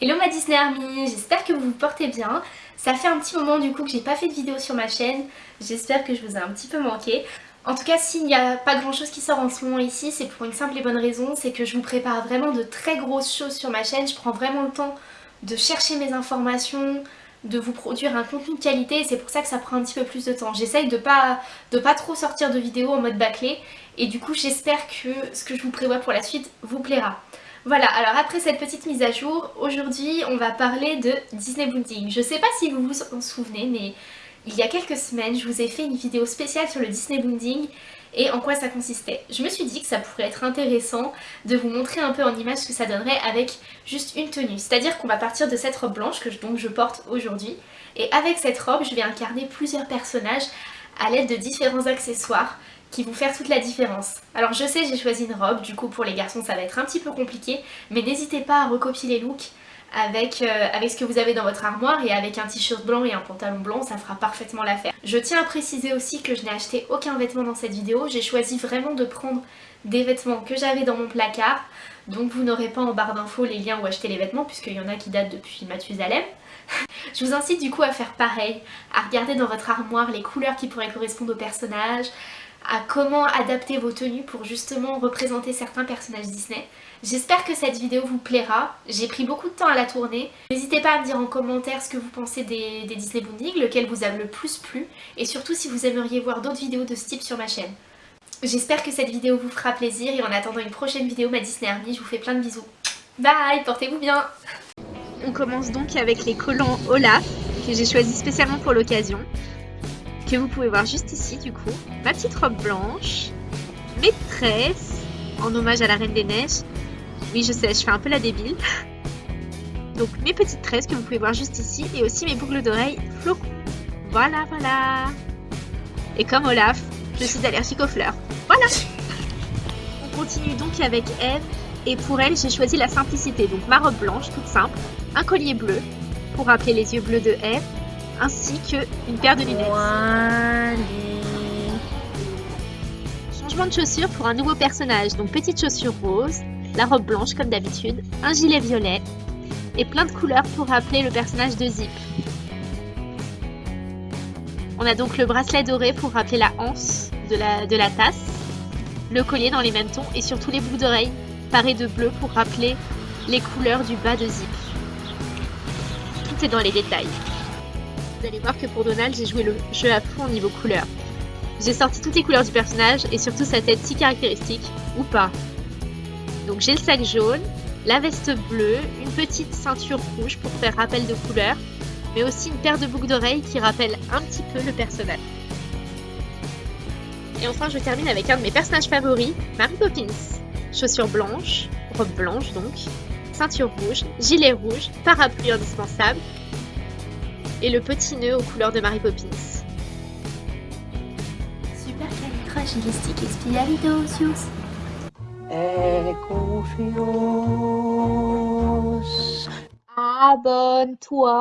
Hello ma Disney Army, j'espère que vous vous portez bien. Ça fait un petit moment du coup que j'ai pas fait de vidéo sur ma chaîne, j'espère que je vous ai un petit peu manqué. En tout cas s'il n'y a pas grand chose qui sort en ce moment ici, c'est pour une simple et bonne raison, c'est que je vous prépare vraiment de très grosses choses sur ma chaîne, je prends vraiment le temps de chercher mes informations, de vous produire un contenu de qualité et c'est pour ça que ça prend un petit peu plus de temps. J'essaye de pas, de pas trop sortir de vidéos en mode bâclé et du coup j'espère que ce que je vous prévois pour la suite vous plaira. Voilà, alors après cette petite mise à jour, aujourd'hui on va parler de Disney Bonding. Je sais pas si vous vous en souvenez, mais il y a quelques semaines, je vous ai fait une vidéo spéciale sur le Disney Bonding et en quoi ça consistait. Je me suis dit que ça pourrait être intéressant de vous montrer un peu en image ce que ça donnerait avec juste une tenue. C'est-à-dire qu'on va partir de cette robe blanche que je, porte aujourd'hui et avec cette robe, je vais incarner plusieurs personnages à l'aide de différents accessoires qui vont faire toute la différence. Alors je sais j'ai choisi une robe, du coup pour les garçons ça va être un petit peu compliqué, mais n'hésitez pas à recopier les looks avec, euh, avec ce que vous avez dans votre armoire et avec un t-shirt blanc et un pantalon blanc ça fera parfaitement l'affaire. Je tiens à préciser aussi que je n'ai acheté aucun vêtement dans cette vidéo, j'ai choisi vraiment de prendre des vêtements que j'avais dans mon placard donc vous n'aurez pas en barre d'infos les liens où acheter les vêtements puisqu'il y en a qui datent depuis Mathusalem. je vous incite du coup à faire pareil, à regarder dans votre armoire les couleurs qui pourraient correspondre aux personnages, à comment adapter vos tenues pour justement représenter certains personnages Disney. J'espère que cette vidéo vous plaira, j'ai pris beaucoup de temps à la tourner. N'hésitez pas à me dire en commentaire ce que vous pensez des, Disney Bonding, lequel vous a le plus plu, et surtout si vous aimeriez voir d'autres vidéos de ce type sur ma chaîne. J'espère que cette vidéo vous fera plaisir, et en attendant une prochaine vidéo, ma Disney Army, je vous fais plein de bisous. Bye, portez-vous bien On commence donc avec les collants Olaf, que j'ai choisi spécialement pour l'occasion que vous pouvez voir juste ici du coup. Ma petite robe blanche, mes tresses, en hommage à la Reine des Neiges. Oui je sais, je fais un peu la débile. Donc mes petites tresses que vous pouvez voir juste ici et aussi mes boucles d'oreilles flocons. Voilà, voilà. Et comme Olaf, je suis allergique aux fleurs. Voilà On continue donc avec Eve et pour elle j'ai choisi la simplicité. Donc ma robe blanche toute simple, un collier bleu pour rappeler les yeux bleus de Eve ainsi qu'une paire de lunettes. Changement de chaussures pour un nouveau personnage, donc petite chaussure rose, la robe blanche comme d'habitude, un gilet violet et plein de couleurs pour rappeler le personnage de Zip. On a donc le bracelet doré pour rappeler la hanse de la, tasse, le collier dans les mêmes tons et surtout les boucles d'oreilles parées de bleu pour rappeler les couleurs du bas de Zip. Tout est dans les détails. Vous allez voir que pour Donald, j'ai joué le jeu à fond au niveau couleur. J'ai sorti toutes les couleurs du personnage et surtout sa tête si caractéristique, ou pas. Donc j'ai le sac jaune, la veste bleue, une petite ceinture rouge pour faire rappel de couleur, mais aussi une paire de boucles d'oreilles qui rappelle un petit peu le personnage. Et enfin je termine avec un de mes personnages favoris, Mary Poppins. Chaussures blanches, robe blanche donc, ceinture rouge, gilet rouge, parapluie indispensable, et le petit nœud aux couleurs de Mary Poppins. Super espialidosus. Et confiance. Abonne-toi